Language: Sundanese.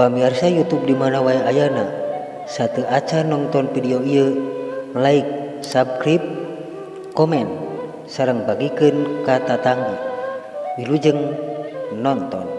pamirsa YouTube dimana wae ayana. satu aca nonton video ieu like subscribe komen sarang bagikan kata tatangga wilujeng nonton